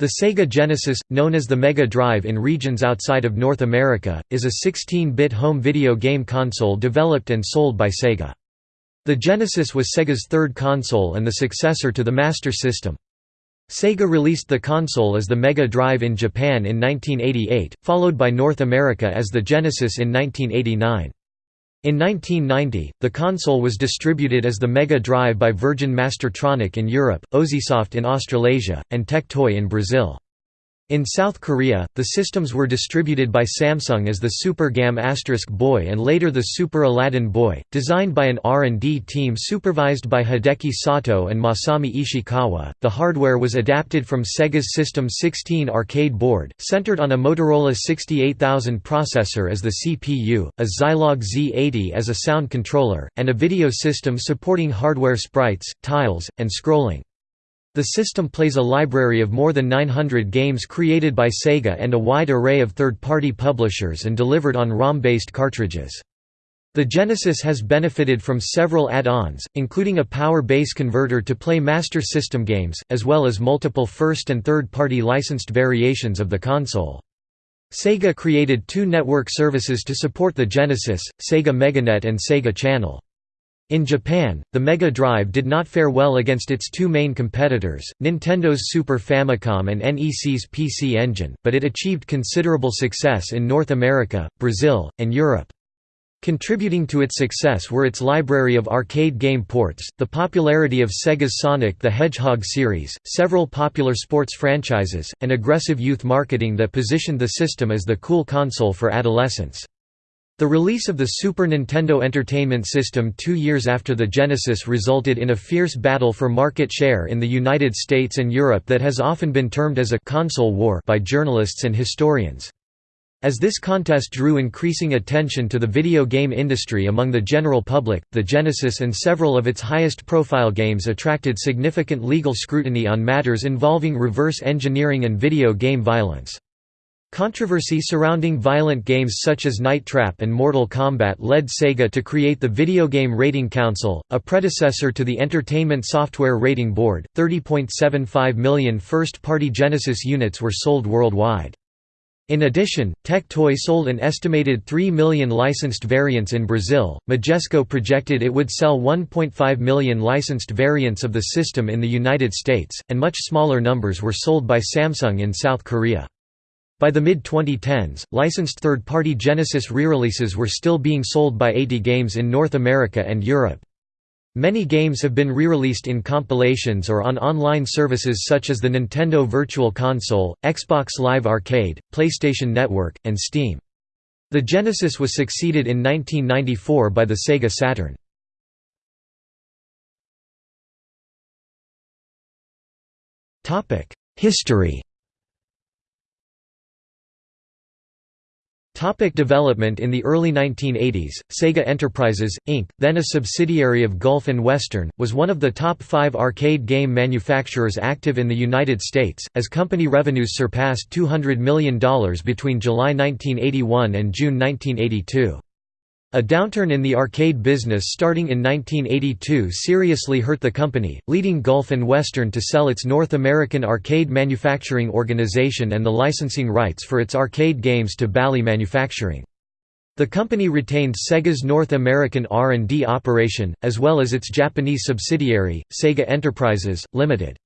The Sega Genesis, known as the Mega Drive in regions outside of North America, is a 16-bit home video game console developed and sold by Sega. The Genesis was Sega's third console and the successor to the Master System. Sega released the console as the Mega Drive in Japan in 1988, followed by North America as the Genesis in 1989. In 1990, the console was distributed as the Mega Drive by Virgin Mastertronic in Europe, Ozisoft in Australasia, and Tectoy in Brazil. In South Korea, the systems were distributed by Samsung as the Super Gam Asterisk Boy and later the Super Aladdin Boy, designed by an R&D team supervised by Hideki Sato and Masami Ishikawa. The hardware was adapted from Sega's System 16 arcade board, centered on a Motorola 68000 processor as the CPU, a Zilog Z80 as a sound controller, and a video system supporting hardware sprites, tiles, and scrolling. The system plays a library of more than 900 games created by Sega and a wide array of third-party publishers and delivered on ROM-based cartridges. The Genesis has benefited from several add-ons, including a power base converter to play Master System games, as well as multiple first- and third-party licensed variations of the console. Sega created two network services to support the Genesis, Sega Meganet and Sega Channel. In Japan, the Mega Drive did not fare well against its two main competitors, Nintendo's Super Famicom and NEC's PC Engine, but it achieved considerable success in North America, Brazil, and Europe. Contributing to its success were its library of arcade game ports, the popularity of Sega's Sonic the Hedgehog series, several popular sports franchises, and aggressive youth marketing that positioned the system as the cool console for adolescents. The release of the Super Nintendo Entertainment System two years after the Genesis resulted in a fierce battle for market share in the United States and Europe that has often been termed as a «console war» by journalists and historians. As this contest drew increasing attention to the video game industry among the general public, the Genesis and several of its highest-profile games attracted significant legal scrutiny on matters involving reverse engineering and video game violence. Controversy surrounding violent games such as Night Trap and Mortal Kombat led Sega to create the Video Game Rating Council, a predecessor to the Entertainment Software Rating Board. 30.75 million first party Genesis units were sold worldwide. In addition, Tectoy sold an estimated 3 million licensed variants in Brazil. Majesco projected it would sell 1.5 million licensed variants of the system in the United States, and much smaller numbers were sold by Samsung in South Korea. By the mid-2010s, licensed third-party Genesis re-releases were still being sold by AtGames in North America and Europe. Many games have been re-released in compilations or on online services such as the Nintendo Virtual Console, Xbox Live Arcade, PlayStation Network, and Steam. The Genesis was succeeded in 1994 by the Sega Saturn. History Topic development In the early 1980s, Sega Enterprises, Inc., then a subsidiary of Gulf and Western, was one of the top five arcade game manufacturers active in the United States, as company revenues surpassed $200 million between July 1981 and June 1982. A downturn in the arcade business starting in 1982 seriously hurt the company, leading Gulf and Western to sell its North American Arcade Manufacturing Organization and the licensing rights for its arcade games to Bally Manufacturing. The company retained Sega's North American R&D operation, as well as its Japanese subsidiary, Sega Enterprises, Limited.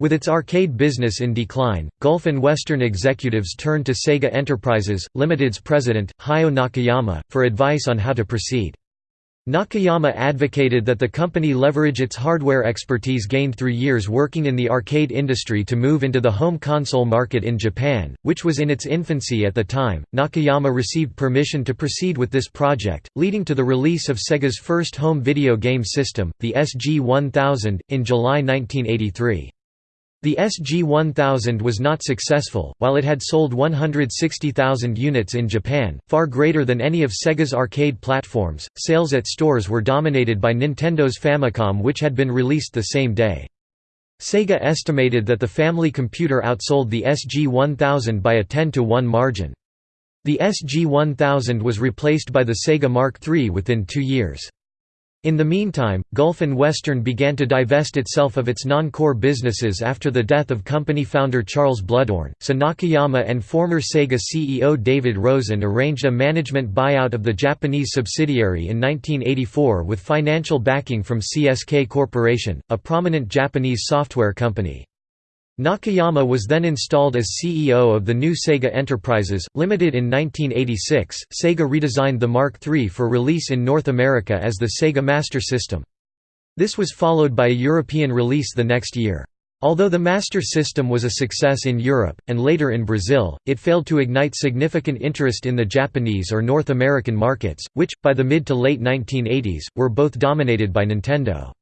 With its arcade business in decline, Gulf and Western executives turned to Sega Enterprises, Limited's president, Hayao Nakayama, for advice on how to proceed. Nakayama advocated that the company leverage its hardware expertise gained through years working in the arcade industry to move into the home console market in Japan, which was in its infancy at the time. Nakayama received permission to proceed with this project, leading to the release of Sega's first home video game system, the SG-1000, in July 1983. The SG-1000 was not successful, while it had sold 160,000 units in Japan, far greater than any of Sega's arcade platforms. Sales at stores were dominated by Nintendo's Famicom which had been released the same day. Sega estimated that the family computer outsold the SG-1000 by a 10 to 1 margin. The SG-1000 was replaced by the Sega Mark III within two years. In the meantime, Gulf and Western began to divest itself of its non-core businesses after the death of company founder Charles Bluhdorn, so Nakayama and former Sega CEO David Rosen arranged a management buyout of the Japanese subsidiary in 1984 with financial backing from CSK Corporation, a prominent Japanese software company. Nakayama was then installed as CEO of the new Sega Enterprises, Limited in 1986. Sega redesigned the Mark III for release in North America as the Sega Master System. This was followed by a European release the next year. Although the Master System was a success in Europe, and later in Brazil, it failed to ignite significant interest in the Japanese or North American markets, which, by the mid to late 1980s, were both dominated by Nintendo.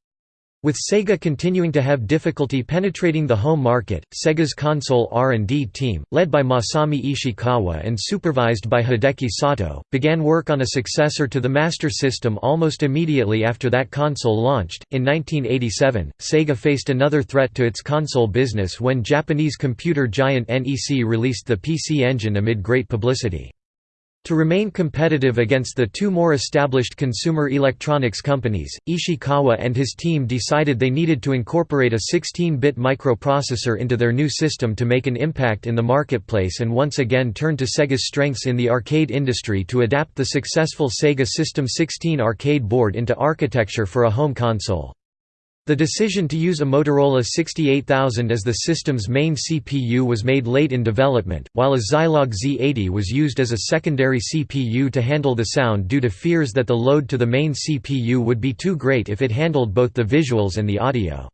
With Sega continuing to have difficulty penetrating the home market, Sega's console R&D team, led by Masami Ishikawa and supervised by Hideki Sato, began work on a successor to the Master System almost immediately after that console launched. In 1987, Sega faced another threat to its console business when Japanese computer giant NEC released the PC Engine amid great publicity. To remain competitive against the two more established consumer electronics companies, Ishikawa and his team decided they needed to incorporate a 16-bit microprocessor into their new system to make an impact in the marketplace and once again turn to Sega's strengths in the arcade industry to adapt the successful Sega System 16 arcade board into architecture for a home console. The decision to use a Motorola 68000 as the system's main CPU was made late in development, while a Zilog Z80 was used as a secondary CPU to handle the sound due to fears that the load to the main CPU would be too great if it handled both the visuals and the audio.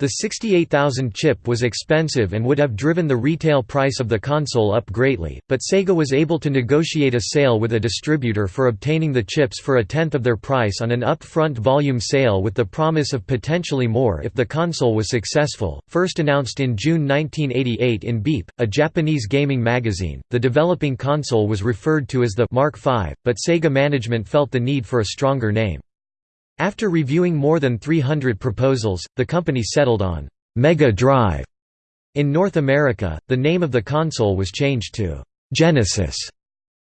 The 68000 chip was expensive and would have driven the retail price of the console up greatly, but Sega was able to negotiate a sale with a distributor for obtaining the chips for a tenth of their price on an upfront volume sale with the promise of potentially more if the console was successful. First announced in June 1988 in Beep, a Japanese gaming magazine, the developing console was referred to as the Mark V, but Sega management felt the need for a stronger name. After reviewing more than 300 proposals, the company settled on Mega Drive. In North America, the name of the console was changed to Genesis.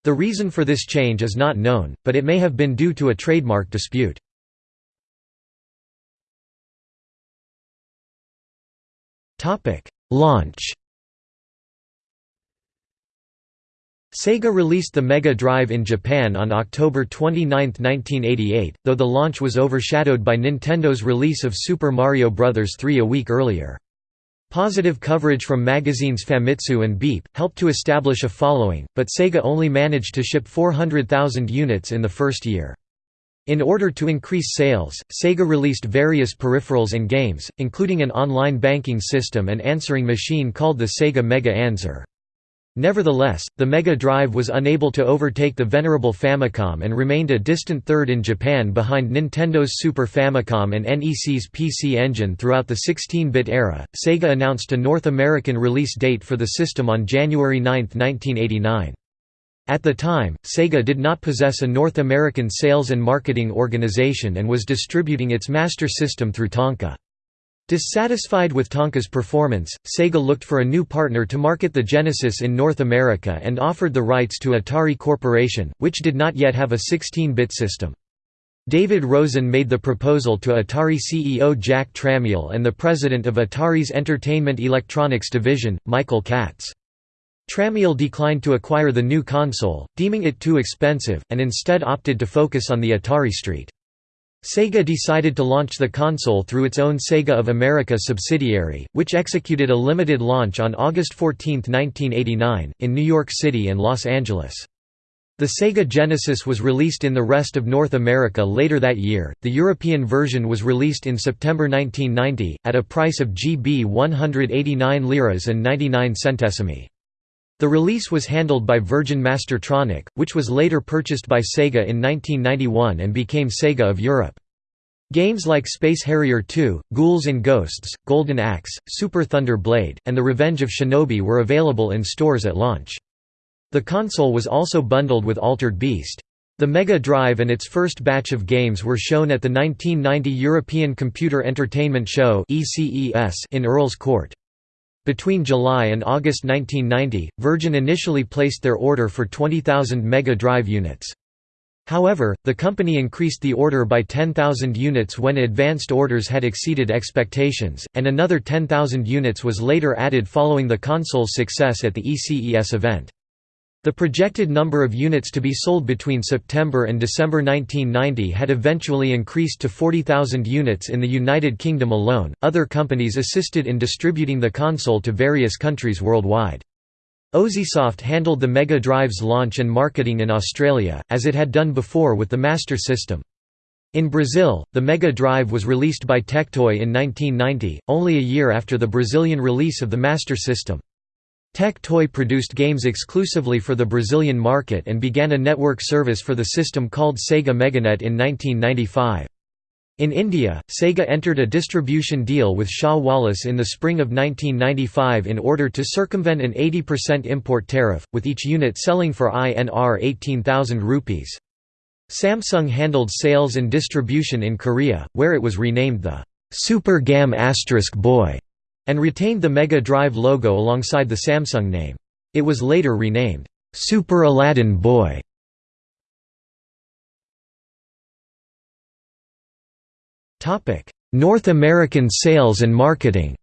The reason for this change is not known, but it may have been due to a trademark dispute. Launch Sega released the Mega Drive in Japan on October 29, 1988, though the launch was overshadowed by Nintendo's release of Super Mario Bros. 3 a week earlier. Positive coverage from magazines Famitsu and Beep, helped to establish a following, but Sega only managed to ship 400,000 units in the first year. In order to increase sales, Sega released various peripherals and games, including an online banking system and answering machine called the Sega Mega Answer. Nevertheless, the Mega Drive was unable to overtake the venerable Famicom and remained a distant third in Japan behind Nintendo's Super Famicom and NEC's PC Engine throughout the 16-bit era. Sega announced a North American release date for the system on January 9, 1989. At the time, Sega did not possess a North American sales and marketing organization and was distributing its Master System through Tonka. Dissatisfied with Tonka's performance, Sega looked for a new partner to market the Genesis in North America and offered the rights to Atari Corporation, which did not yet have a 16-bit system. David Rosen made the proposal to Atari CEO Jack Tramiel and the president of Atari's Entertainment Electronics division, Michael Katz. Tramiel declined to acquire the new console, deeming it too expensive, and instead opted to focus on the Atari Street. Sega decided to launch the console through its own Sega of America subsidiary, which executed a limited launch on August 14, 1989, in New York City and Los Angeles. The Sega Genesis was released in the rest of North America later that year. The European version was released in September 1990 at a price of GB 189 liras and 99 centesimi. The release was handled by Virgin Mastertronic, which was later purchased by Sega in 1991 and became Sega of Europe. Games like Space Harrier 2, Ghouls and Ghosts, Golden Axe, Super Thunder Blade, and The Revenge of Shinobi were available in stores at launch. The console was also bundled with Altered Beast. The Mega Drive and its first batch of games were shown at the 1990 European Computer Entertainment Show in Earl's Court. Between July and August 1990, Virgin initially placed their order for 20,000 Mega Drive units. However, the company increased the order by 10,000 units when advanced orders had exceeded expectations, and another 10,000 units was later added following the console's success at the ECES event. The projected number of units to be sold between September and December 1990 had eventually increased to 40,000 units in the United Kingdom alone. Other companies assisted in distributing the console to various countries worldwide. Ozisoft handled the Mega Drive's launch and marketing in Australia, as it had done before with the Master System. In Brazil, the Mega Drive was released by Tectoy in 1990, only a year after the Brazilian release of the Master System. Tectoy produced games exclusively for the Brazilian market and began a network service for the system called Sega Meganet in 1995. In India, Sega entered a distribution deal with Shaw Wallace in the spring of 1995 in order to circumvent an 80% import tariff, with each unit selling for INR 18,000 rupees. Samsung handled sales and distribution in Korea, where it was renamed the Super Gam Boy and retained the Mega Drive logo alongside the Samsung name. It was later renamed Super Aladdin Boy. North American sales and marketing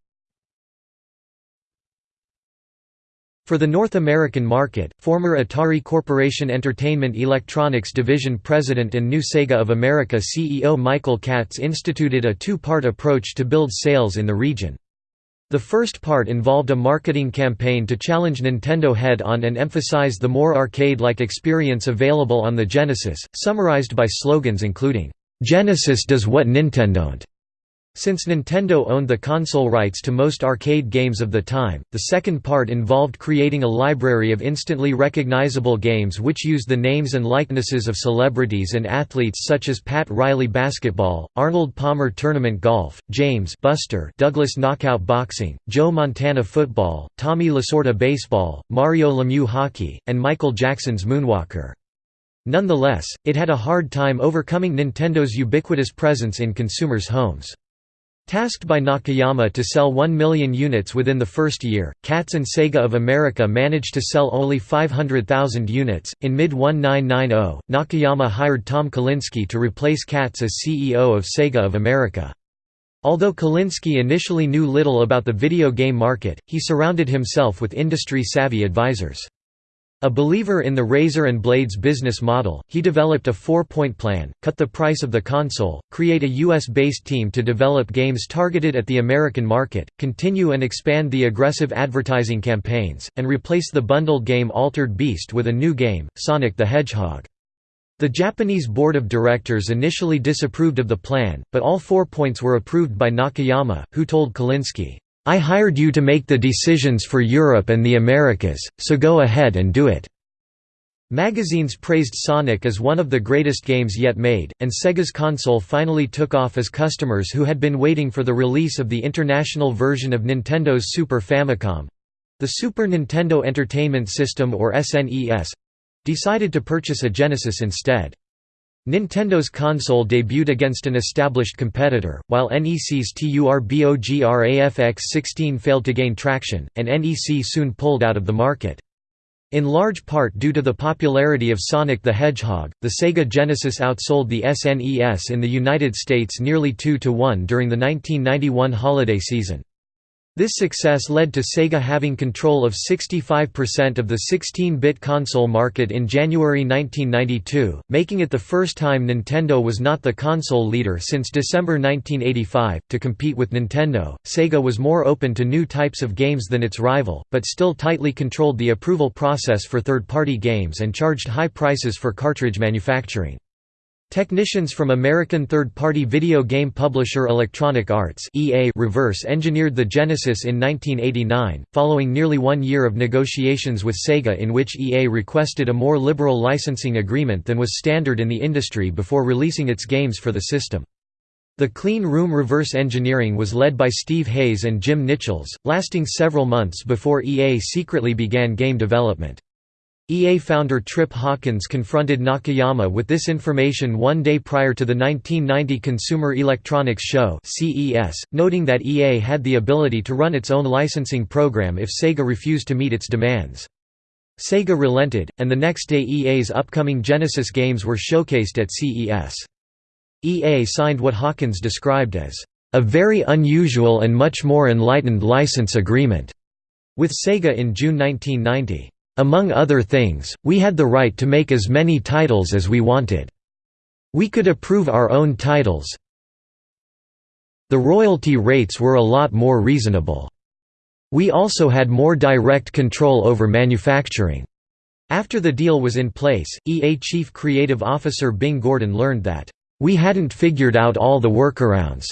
For the North American market, former Atari Corporation Entertainment Electronics Division President and new Sega of America CEO Michael Katz instituted a two-part approach to build sales in the region. The first part involved a marketing campaign to challenge Nintendo head-on and emphasize the more arcade-like experience available on the Genesis, summarized by slogans including, Genesis does what Nintendo. Since Nintendo owned the console rights to most arcade games of the time, the second part involved creating a library of instantly recognizable games which used the names and likenesses of celebrities and athletes such as Pat Riley basketball, Arnold Palmer tournament golf, James Buster Douglas knockout boxing, Joe Montana football, Tommy Lasorda baseball, Mario Lemieux hockey, and Michael Jackson's Moonwalker. Nonetheless, it had a hard time overcoming Nintendo's ubiquitous presence in consumers' homes. Tasked by Nakayama to sell 1 million units within the first year, Katz and Sega of America managed to sell only 500,000 units. In mid 1990, Nakayama hired Tom Kalinske to replace Katz as CEO of Sega of America. Although Kalinske initially knew little about the video game market, he surrounded himself with industry-savvy advisors. A believer in the razor and blades business model, he developed a four-point plan, cut the price of the console, create a US-based team to develop games targeted at the American market, continue and expand the aggressive advertising campaigns, and replace the bundled game Altered Beast with a new game, Sonic the Hedgehog. The Japanese board of directors initially disapproved of the plan, but all four points were approved by Nakayama, who told Kalinske, I hired you to make the decisions for Europe and the Americas, so go ahead and do it." Magazines praised Sonic as one of the greatest games yet made, and Sega's console finally took off as customers who had been waiting for the release of the international version of Nintendo's Super Famicom—the Super Nintendo Entertainment System or SNES—decided to purchase a Genesis instead. Nintendo's console debuted against an established competitor, while NEC's TURBOGRAFX-16 failed to gain traction, and NEC soon pulled out of the market. In large part due to the popularity of Sonic the Hedgehog, the Sega Genesis outsold the SNES in the United States nearly 2 to 1 during the 1991 holiday season. This success led to Sega having control of 65% of the 16-bit console market in January 1992, making it the first time Nintendo was not the console leader since December 1985. To compete with Nintendo, Sega was more open to new types of games than its rival, but still tightly controlled the approval process for third-party games and charged high prices for cartridge manufacturing. Technicians from American third-party video game publisher Electronic Arts EA reverse engineered the Genesis in 1989, following nearly one year of negotiations with Sega in which EA requested a more liberal licensing agreement than was standard in the industry before releasing its games for the system. The clean room reverse engineering was led by Steve Hayes and Jim Nitchals, lasting several months before EA secretly began game development. EA founder Trip Hawkins confronted Nakayama with this information one day prior to the 1990 Consumer Electronics Show (CES), noting that EA had the ability to run its own licensing program if Sega refused to meet its demands. Sega relented, and the next day EA's upcoming Genesis games were showcased at CES. EA signed what Hawkins described as, "...a very unusual and much more enlightened license agreement," with Sega in June 1990. Among other things, we had the right to make as many titles as we wanted. We could approve our own titles. The royalty rates were a lot more reasonable. We also had more direct control over manufacturing. After the deal was in place, EA Chief Creative Officer Bing Gordon learned that, "...we hadn't figured out all the workarounds,"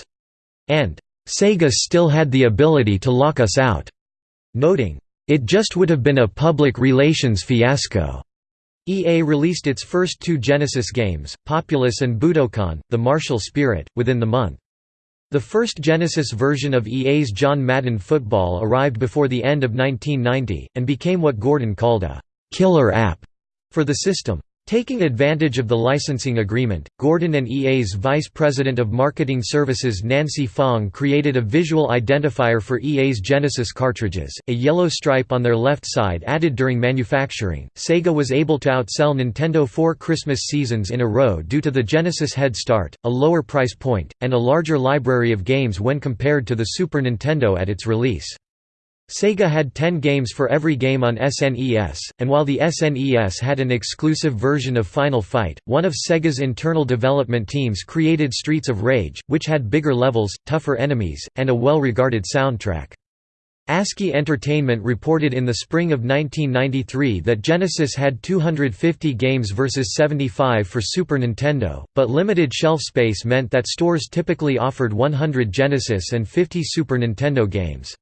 and, "...Sega still had the ability to lock us out," noting, "...it just would have been a public relations fiasco." EA released its first two Genesis games, Populous and Budokan, The Martial Spirit, within the month. The first Genesis version of EA's John Madden Football arrived before the end of 1990, and became what Gordon called a «killer app» for the system. Taking advantage of the licensing agreement, Gordon and EA's Vice President of Marketing Services Nancy Fong created a visual identifier for EA's Genesis cartridges, a yellow stripe on their left side added during manufacturing. Sega was able to outsell Nintendo four Christmas seasons in a row due to the Genesis head start, a lower price point, and a larger library of games when compared to the Super Nintendo at its release. Sega had 10 games for every game on SNES, and while the SNES had an exclusive version of Final Fight, one of Sega's internal development teams created Streets of Rage, which had bigger levels, tougher enemies, and a well-regarded soundtrack. ASCII Entertainment reported in the spring of 1993 that Genesis had 250 games versus 75 for Super Nintendo, but limited shelf space meant that stores typically offered 100 Genesis and 50 Super Nintendo games.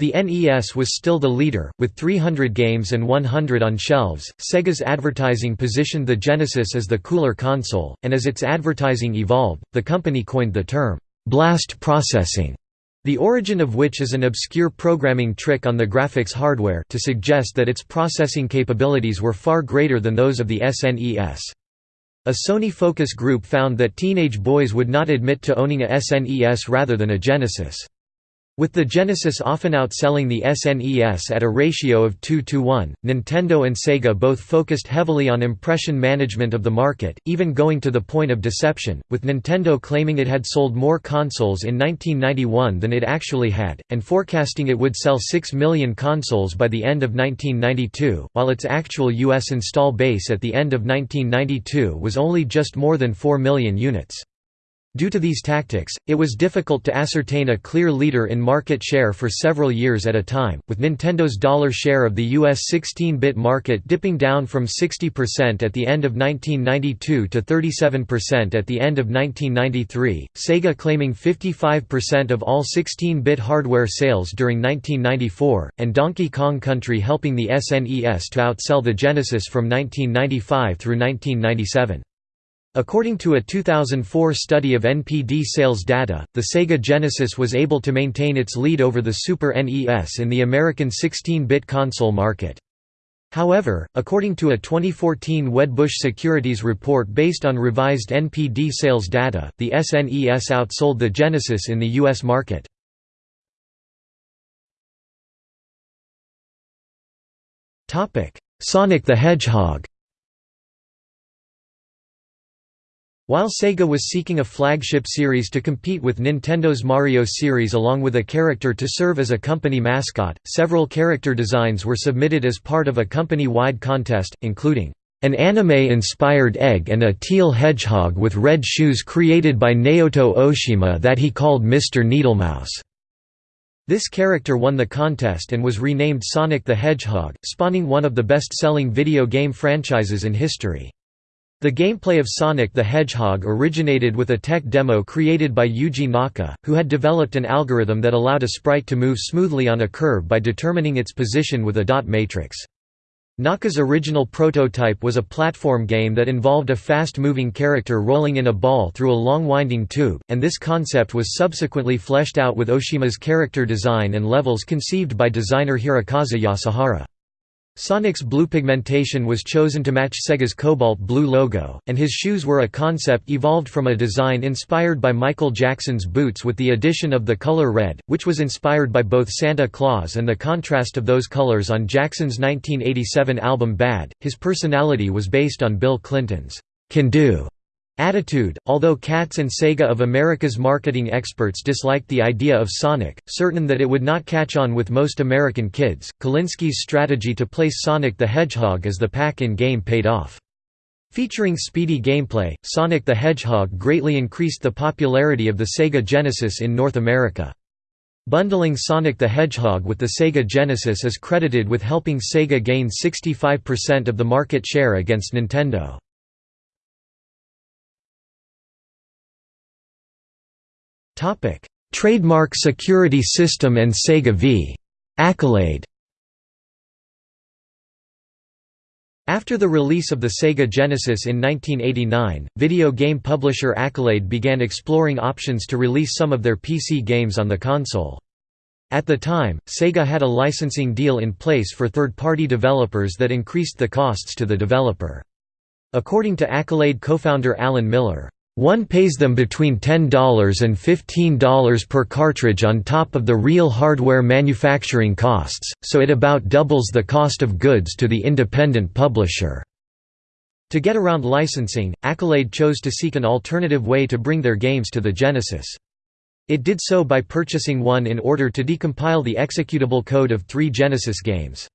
The NES was still the leader, with 300 games and 100 on shelves. Sega's advertising positioned the Genesis as the cooler console, and as its advertising evolved, the company coined the term, blast processing, the origin of which is an obscure programming trick on the graphics hardware to suggest that its processing capabilities were far greater than those of the SNES. A Sony focus group found that teenage boys would not admit to owning a SNES rather than a Genesis. With the Genesis often outselling the SNES at a ratio of 2 to 1, Nintendo and Sega both focused heavily on impression management of the market, even going to the point of deception, with Nintendo claiming it had sold more consoles in 1991 than it actually had, and forecasting it would sell 6 million consoles by the end of 1992, while its actual U.S. install base at the end of 1992 was only just more than 4 million units. Due to these tactics, it was difficult to ascertain a clear leader in market share for several years at a time, with Nintendo's dollar share of the US 16-bit market dipping down from 60% at the end of 1992 to 37% at the end of 1993, Sega claiming 55% of all 16-bit hardware sales during 1994, and Donkey Kong Country helping the SNES to outsell the Genesis from 1995 through 1997. According to a 2004 study of NPD sales data, the Sega Genesis was able to maintain its lead over the Super NES in the American 16-bit console market. However, according to a 2014 Wedbush Securities report based on revised NPD sales data, the SNES outsold the Genesis in the U.S. market. Sonic the Hedgehog While Sega was seeking a flagship series to compete with Nintendo's Mario series along with a character to serve as a company mascot, several character designs were submitted as part of a company-wide contest, including an anime-inspired egg and a teal hedgehog with red shoes created by Naoto Oshima that he called Mr. Needlemouse. This character won the contest and was renamed Sonic the Hedgehog, spawning one of the best-selling video game franchises in history. The gameplay of Sonic the Hedgehog originated with a tech demo created by Yuji Naka, who had developed an algorithm that allowed a sprite to move smoothly on a curve by determining its position with a dot matrix. Naka's original prototype was a platform game that involved a fast-moving character rolling in a ball through a long winding tube, and this concept was subsequently fleshed out with Oshima's character design and levels conceived by designer Hirokazu Yasuhara. Sonic's blue pigmentation was chosen to match Sega's cobalt blue logo, and his shoes were a concept evolved from a design inspired by Michael Jackson's boots with the addition of the color red, which was inspired by both Santa Claus and the contrast of those colors on Jackson's 1987 album Bad. His personality was based on Bill Clinton's can do attitude. Although Katz and Sega of America's marketing experts disliked the idea of Sonic, certain that it would not catch on with most American kids, Kalinske's strategy to place Sonic the Hedgehog as the pack-in game paid off. Featuring speedy gameplay, Sonic the Hedgehog greatly increased the popularity of the Sega Genesis in North America. Bundling Sonic the Hedgehog with the Sega Genesis is credited with helping Sega gain 65% of the market share against Nintendo. Trademark Security System and Sega v. Accolade After the release of the Sega Genesis in 1989, video game publisher Accolade began exploring options to release some of their PC games on the console. At the time, Sega had a licensing deal in place for third-party developers that increased the costs to the developer. According to Accolade co-founder Alan Miller, one pays them between $10 and $15 per cartridge on top of the real hardware manufacturing costs, so it about doubles the cost of goods to the independent publisher. To get around licensing, Accolade chose to seek an alternative way to bring their games to the Genesis. It did so by purchasing one in order to decompile the executable code of three Genesis games.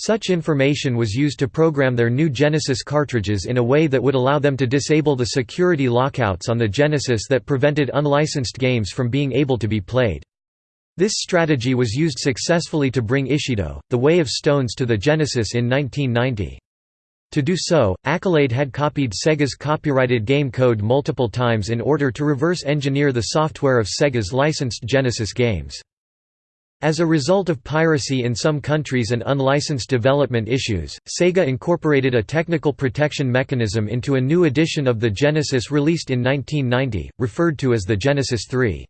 Such information was used to program their new Genesis cartridges in a way that would allow them to disable the security lockouts on the Genesis that prevented unlicensed games from being able to be played. This strategy was used successfully to bring Ishido, The Way of Stones to the Genesis in 1990. To do so, Accolade had copied Sega's copyrighted game code multiple times in order to reverse engineer the software of Sega's licensed Genesis games. As a result of piracy in some countries and unlicensed development issues, Sega incorporated a technical protection mechanism into a new edition of the Genesis released in 1990, referred to as the Genesis 3.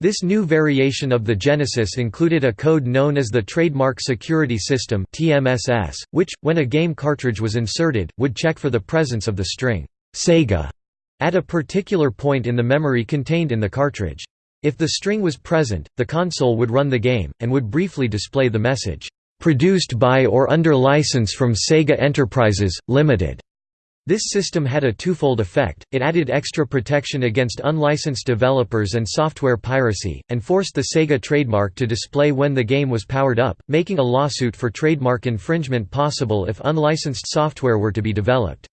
This new variation of the Genesis included a code known as the Trademark Security System which, when a game cartridge was inserted, would check for the presence of the string «Sega» at a particular point in the memory contained in the cartridge. If the string was present, the console would run the game, and would briefly display the message, "...produced by or under license from Sega Enterprises, Limited." This system had a twofold effect, it added extra protection against unlicensed developers and software piracy, and forced the Sega trademark to display when the game was powered up, making a lawsuit for trademark infringement possible if unlicensed software were to be developed.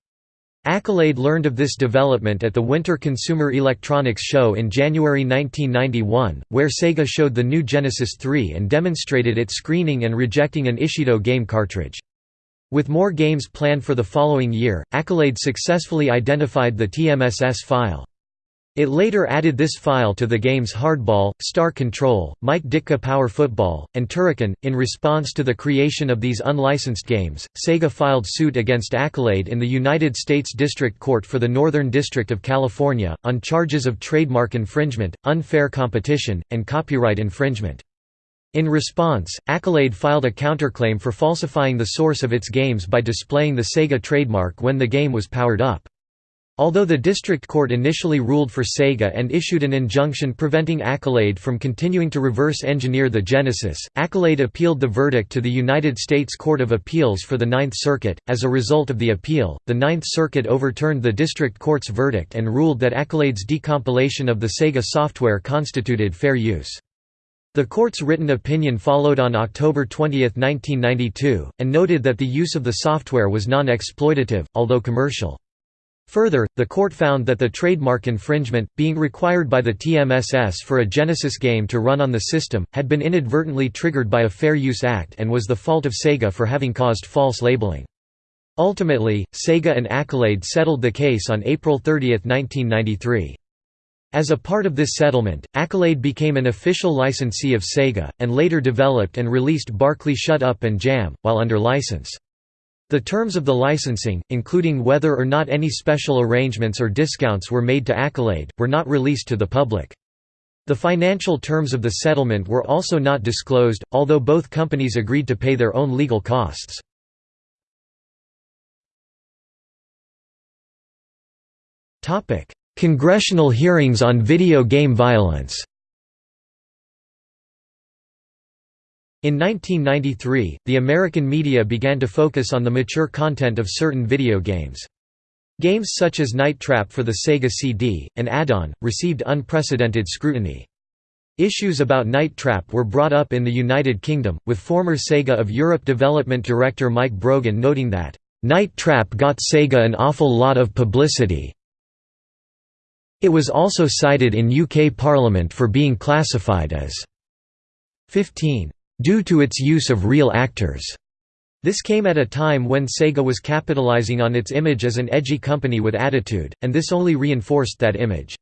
Accolade learned of this development at the Winter Consumer Electronics Show in January 1991, where Sega showed the new Genesis 3 and demonstrated its screening and rejecting an Ishido game cartridge. With more games planned for the following year, Accolade successfully identified the TMSS file. It later added this file to the games Hardball, Star Control, Mike Ditka Power Football, and Turrican. In response to the creation of these unlicensed games, Sega filed suit against Accolade in the United States District Court for the Northern District of California, on charges of trademark infringement, unfair competition, and copyright infringement. In response, Accolade filed a counterclaim for falsifying the source of its games by displaying the Sega trademark when the game was powered up. Although the district court initially ruled for Sega and issued an injunction preventing Accolade from continuing to reverse engineer the Genesis, Accolade appealed the verdict to the United States Court of Appeals for the Ninth Circuit. As a result of the appeal, the Ninth Circuit overturned the district court's verdict and ruled that Accolade's decompilation of the Sega software constituted fair use. The court's written opinion followed on October 20, 1992, and noted that the use of the software was non-exploitative, although commercial. Further, the court found that the trademark infringement, being required by the TMSS for a Genesis game to run on the system, had been inadvertently triggered by a Fair Use Act and was the fault of Sega for having caused false labeling. Ultimately, Sega and Accolade settled the case on April 30, 1993. As a part of this settlement, Accolade became an official licensee of Sega, and later developed and released Barkley Shut Up and Jam, while under license. The terms of the licensing, including whether or not any special arrangements or discounts were made to Accolade, were not released to the public. The financial terms of the settlement were also not disclosed, although both companies agreed to pay their own legal costs. Congressional hearings on video game violence In 1993, the American media began to focus on the mature content of certain video games. Games such as Night Trap for the Sega CD, and Add-on, received unprecedented scrutiny. Issues about Night Trap were brought up in the United Kingdom, with former Sega of Europe development director Mike Brogan noting that, "...Night Trap got Sega an awful lot of publicity." It was also cited in UK Parliament for being classified as 15 due to its use of real actors. This came at a time when Sega was capitalizing on its image as an edgy company with attitude, and this only reinforced that image.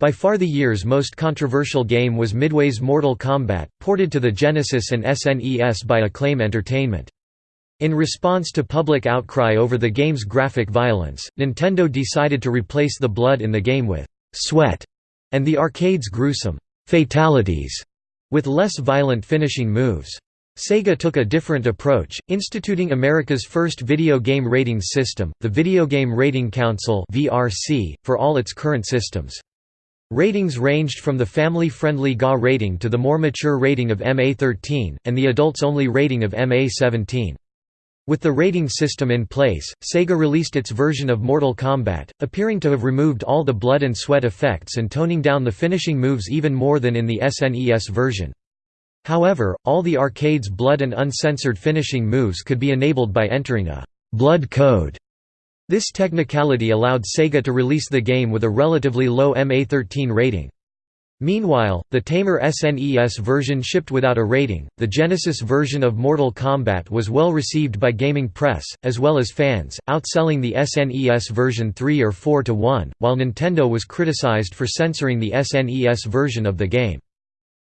By far the year's most controversial game was Midway's Mortal Kombat, ported to the Genesis and SNES by Acclaim Entertainment. In response to public outcry over the game's graphic violence, Nintendo decided to replace the blood in the game with «sweat» and the arcade's gruesome «fatalities» with less violent finishing moves. Sega took a different approach, instituting America's first video game rating system, the Video Game Rating Council for all its current systems. Ratings ranged from the family-friendly GA rating to the more mature rating of MA13, and the adults-only rating of MA17. With the rating system in place, Sega released its version of Mortal Kombat, appearing to have removed all the blood and sweat effects and toning down the finishing moves even more than in the SNES version. However, all the arcade's blood and uncensored finishing moves could be enabled by entering a «blood code». This technicality allowed Sega to release the game with a relatively low MA13 rating. Meanwhile, the tamer SNES version shipped without a rating. The Genesis version of Mortal Kombat was well received by gaming press, as well as fans, outselling the SNES version 3 or 4 to 1, while Nintendo was criticized for censoring the SNES version of the game.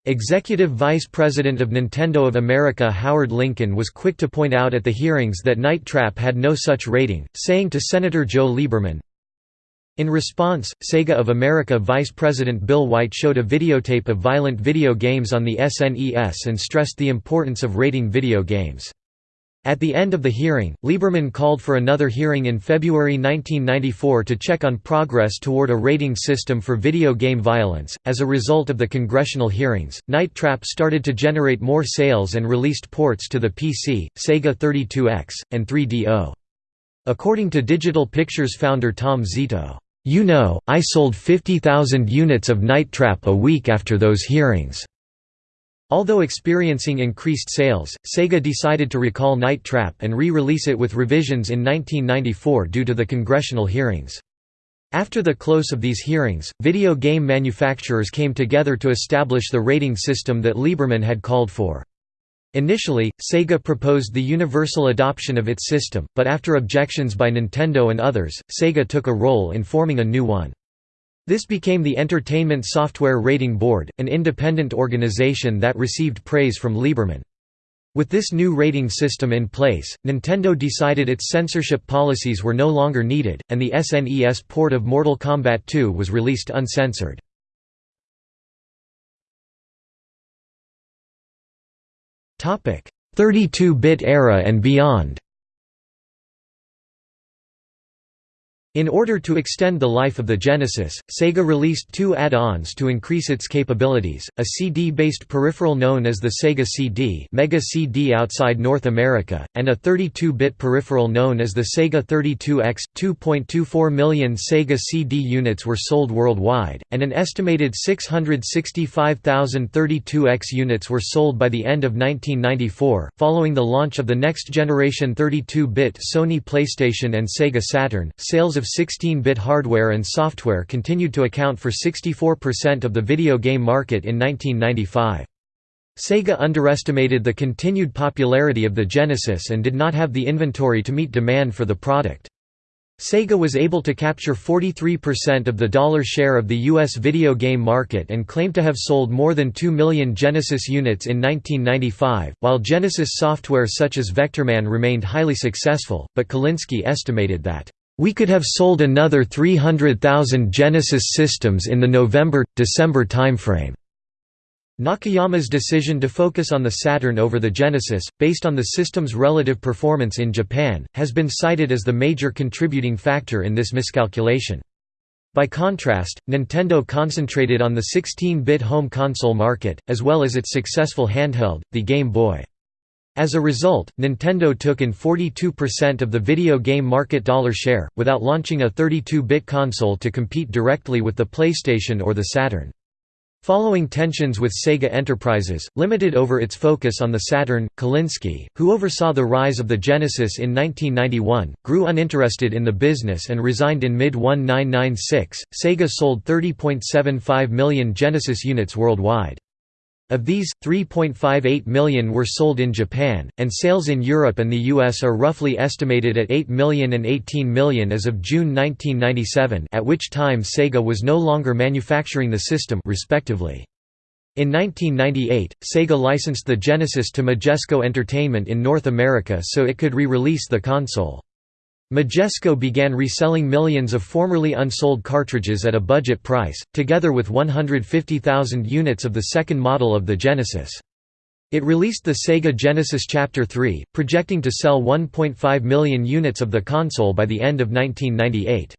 Executive Vice President of Nintendo of America Howard Lincoln was quick to point out at the hearings that Night Trap had no such rating, saying to Senator Joe Lieberman, in response, Sega of America Vice President Bill White showed a videotape of violent video games on the SNES and stressed the importance of rating video games. At the end of the hearing, Lieberman called for another hearing in February 1994 to check on progress toward a rating system for video game violence. As a result of the congressional hearings, Night Trap started to generate more sales and released ports to the PC, Sega 32X, and 3DO. According to Digital Pictures founder Tom Zito, you know, I sold 50,000 units of Night Trap a week after those hearings. Although experiencing increased sales, Sega decided to recall Night Trap and re-release it with revisions in 1994 due to the congressional hearings. After the close of these hearings, video game manufacturers came together to establish the rating system that Lieberman had called for. Initially, Sega proposed the universal adoption of its system, but after objections by Nintendo and others, Sega took a role in forming a new one. This became the Entertainment Software Rating Board, an independent organization that received praise from Lieberman. With this new rating system in place, Nintendo decided its censorship policies were no longer needed, and the SNES port of Mortal Kombat 2 was released uncensored. 32-bit era and beyond In order to extend the life of the Genesis, Sega released two add-ons to increase its capabilities, a CD-based peripheral known as the Sega CD Mega CD outside North America, and a 32-bit peripheral known as the Sega 32X. 2.24 million Sega CD units were sold worldwide, and an estimated 665,000 32X units were sold by the end of 1994. Following the launch of the next-generation 32-bit Sony PlayStation and Sega Saturn, sales of of 16-bit hardware and software continued to account for 64% of the video game market in 1995. Sega underestimated the continued popularity of the Genesis and did not have the inventory to meet demand for the product. Sega was able to capture 43% of the dollar share of the U.S. video game market and claimed to have sold more than 2 million Genesis units in 1995, while Genesis software such as Vectorman remained highly successful, but Kalinske estimated that we could have sold another 300,000 Genesis systems in the November-December timeframe. Nakayama's decision to focus on the Saturn over the Genesis, based on the system's relative performance in Japan, has been cited as the major contributing factor in this miscalculation. By contrast, Nintendo concentrated on the 16-bit home console market, as well as its successful handheld, the Game Boy. As a result, Nintendo took in 42% of the video game market dollar share, without launching a 32-bit console to compete directly with the PlayStation or the Saturn. Following tensions with Sega Enterprises, limited over its focus on the Saturn, Kalinske, who oversaw the rise of the Genesis in 1991, grew uninterested in the business and resigned in mid-1996. Sega sold 30.75 million Genesis units worldwide. Of these, 3.58 million were sold in Japan, and sales in Europe and the US are roughly estimated at 8 million and 18 million as of June 1997 at which time Sega was no longer manufacturing the system respectively. In 1998, Sega licensed the Genesis to Majesco Entertainment in North America so it could re-release the console. Majesco began reselling millions of formerly unsold cartridges at a budget price, together with 150,000 units of the second model of the Genesis. It released the Sega Genesis Chapter 3, projecting to sell 1.5 million units of the console by the end of 1998.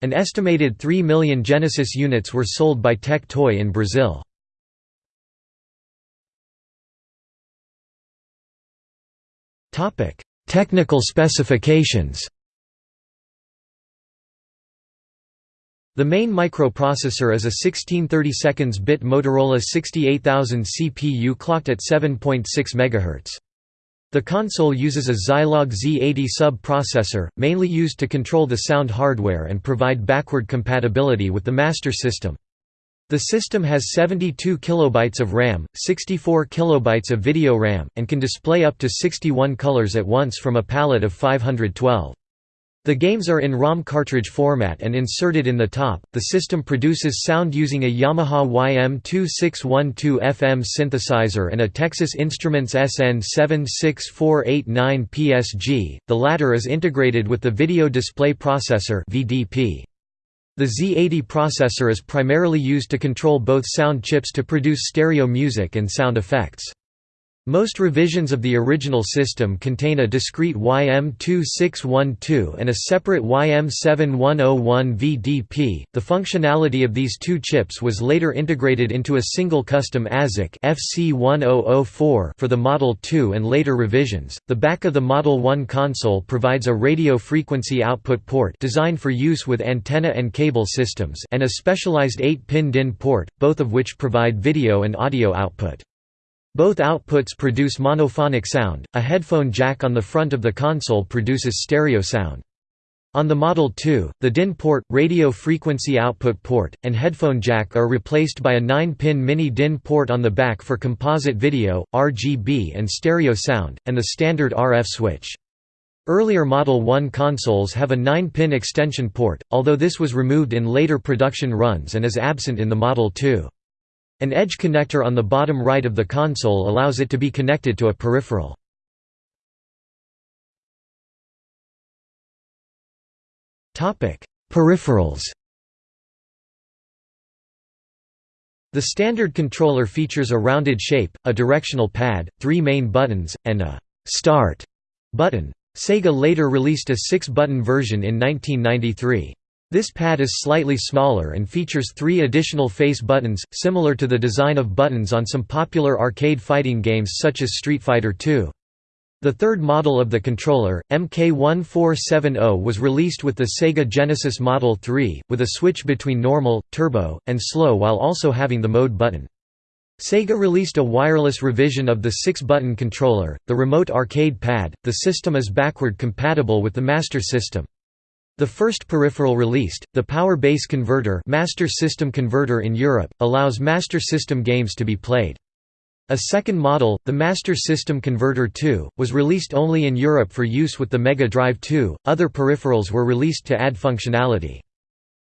An estimated 3 million Genesis units were sold by Tectoy in Brazil. Technical specifications The main microprocessor is a 1632-bit Motorola 68000 CPU clocked at 7.6 MHz. The console uses a Zilog Z80 sub-processor, mainly used to control the sound hardware and provide backward compatibility with the master system. The system has 72 kilobytes of RAM, 64 kilobytes of video RAM, and can display up to 61 colors at once from a palette of 512. The games are in ROM cartridge format and inserted in the top. The system produces sound using a Yamaha YM2612 FM synthesizer and a Texas Instruments SN76489 PSG. The latter is integrated with the Video Display Processor (VDP). The Z80 processor is primarily used to control both sound chips to produce stereo music and sound effects. Most revisions of the original system contain a discrete YM2612 and a separate YM7101 VDP. The functionality of these two chips was later integrated into a single custom ASIC FC1004 for the Model 2 and later revisions. The back of the Model 1 console provides a radio frequency output port designed for use with antenna and cable systems and a specialized 8-pin DIN port, both of which provide video and audio output. Both outputs produce monophonic sound, a headphone jack on the front of the console produces stereo sound. On the Model 2, the DIN port, radio frequency output port, and headphone jack are replaced by a 9-pin mini DIN port on the back for composite video, RGB and stereo sound, and the standard RF switch. Earlier Model 1 consoles have a 9-pin extension port, although this was removed in later production runs and is absent in the Model 2. An edge connector on the bottom right of the console allows it to be connected to a peripheral. Peripherals The standard controller features a rounded shape, a directional pad, three main buttons, and a «start» button. Sega later released a six-button version in 1993. This pad is slightly smaller and features three additional face buttons, similar to the design of buttons on some popular arcade fighting games such as Street Fighter II. The third model of the controller, MK1470 was released with the Sega Genesis Model 3, with a switch between normal, turbo, and slow while also having the mode button. Sega released a wireless revision of the six-button controller, the Remote Arcade Pad. The system is backward compatible with the Master System. The first peripheral released, the Power Base Converter Master System Converter in Europe, allows Master System games to be played. A second model, the Master System Converter 2, was released only in Europe for use with the Mega Drive 2, other peripherals were released to add functionality.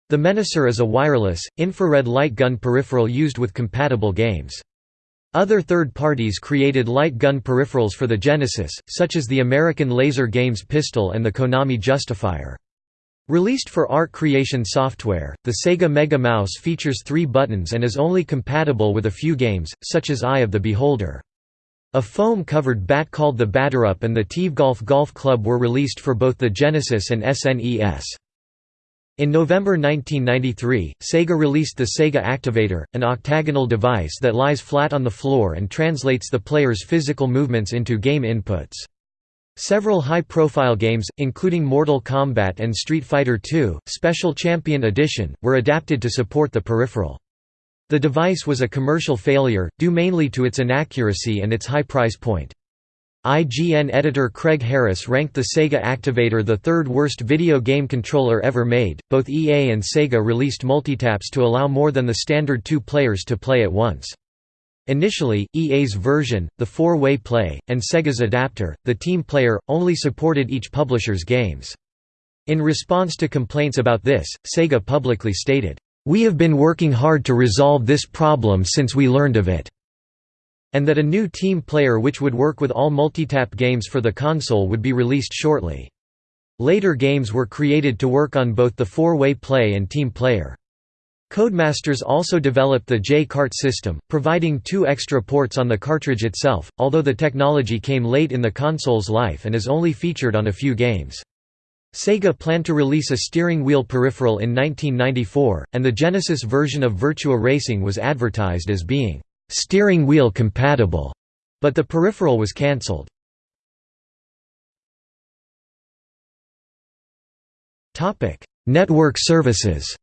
The Menacer is a wireless, infrared light gun peripheral used with compatible games. Other third parties created light gun peripherals for the Genesis, such as the American Laser Games pistol and the Konami Justifier. Released for art creation software, the Sega Mega Mouse features three buttons and is only compatible with a few games, such as Eye of the Beholder. A foam-covered bat called the Batterup and the TeeVee Golf Golf Club were released for both the Genesis and SNES. In November 1993, Sega released the Sega Activator, an octagonal device that lies flat on the floor and translates the player's physical movements into game inputs. Several high-profile games, including Mortal Kombat and Street Fighter II, Special Champion Edition, were adapted to support the peripheral. The device was a commercial failure, due mainly to its inaccuracy and its high price point. IGN editor Craig Harris ranked the Sega Activator the third worst video game controller ever made. Both EA and Sega released multitaps to allow more than the standard two players to play at once. Initially, EA's version, the four-way play, and Sega's adapter, the team player, only supported each publisher's games. In response to complaints about this, Sega publicly stated, "We have been working hard to resolve this problem since we learned of it." and that a new team player which would work with all multitap games for the console would be released shortly. Later games were created to work on both the four-way play and team player. Codemasters also developed the J-Cart system, providing two extra ports on the cartridge itself, although the technology came late in the console's life and is only featured on a few games. Sega planned to release a steering wheel peripheral in 1994, and the Genesis version of Virtua Racing was advertised as being steering wheel compatible, but the peripheral was cancelled. Network services.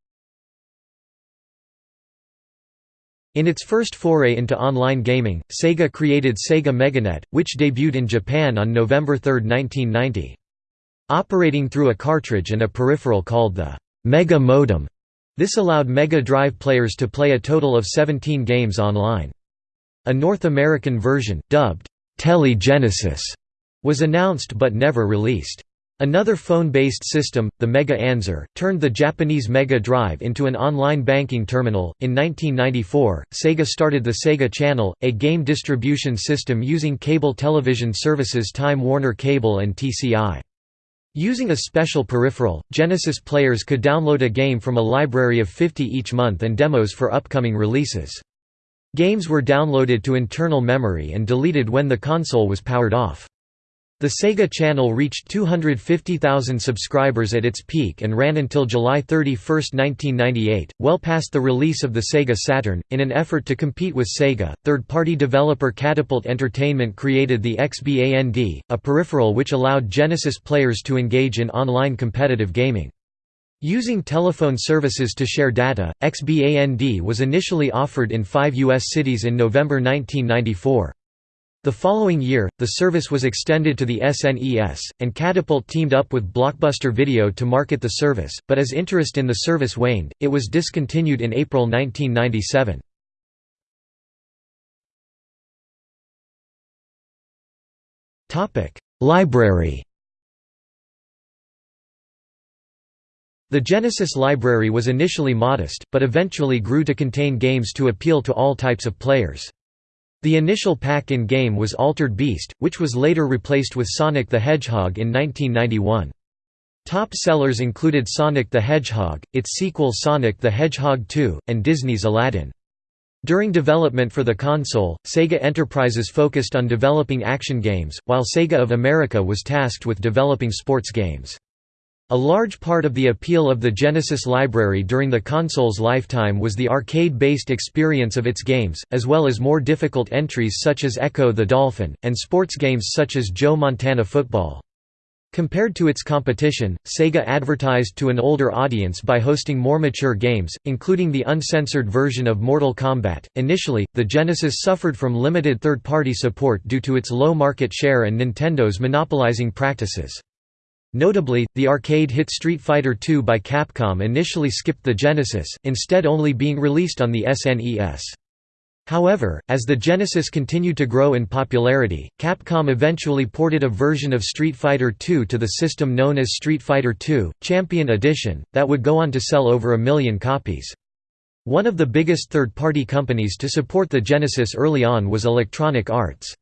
In its first foray into online gaming, Sega created Sega MegaNet, which debuted in Japan on November 3, 1990. Operating through a cartridge and a peripheral called the Mega Modem, this allowed Mega Drive players to play a total of 17 games online. A North American version, dubbed Telegenesis, was announced but never released. Another phone-based system, the Mega Answer, turned the Japanese Mega Drive into an online banking terminal. In 1994, Sega started the Sega Channel, a game distribution system using cable television services Time Warner Cable and TCI. Using a special peripheral, Genesis players could download a game from a library of 50 each month and demos for upcoming releases. Games were downloaded to internal memory and deleted when the console was powered off. The Sega Channel reached 250,000 subscribers at its peak and ran until July 31, 1998, well past the release of the Sega Saturn. In an effort to compete with Sega, third party developer Catapult Entertainment created the XBAND, a peripheral which allowed Genesis players to engage in online competitive gaming. Using telephone services to share data, XBAND was initially offered in five U.S. cities in November 1994. The following year, the service was extended to the SNES, and Catapult teamed up with Blockbuster Video to market the service, but as interest in the service waned, it was discontinued in April 1997. Library The Genesis library was initially modest, but eventually grew to contain games to appeal to all types of players. The initial pack-in game was Altered Beast, which was later replaced with Sonic the Hedgehog in 1991. Top sellers included Sonic the Hedgehog, its sequel Sonic the Hedgehog 2, and Disney's Aladdin. During development for the console, Sega Enterprises focused on developing action games, while Sega of America was tasked with developing sports games. A large part of the appeal of the Genesis library during the console's lifetime was the arcade-based experience of its games, as well as more difficult entries such as Ecco the Dolphin, and sports games such as Joe Montana Football. Compared to its competition, Sega advertised to an older audience by hosting more mature games, including the uncensored version of Mortal Kombat. Initially, the Genesis suffered from limited third party support due to its low market share and Nintendo's monopolizing practices. Notably, the arcade hit Street Fighter II by Capcom initially skipped the Genesis, instead only being released on the SNES. However, as the Genesis continued to grow in popularity, Capcom eventually ported a version of Street Fighter II to the system known as Street Fighter II, Champion Edition, that would go on to sell over a million copies. One of the biggest third-party companies to support the Genesis early on was Electronic Arts.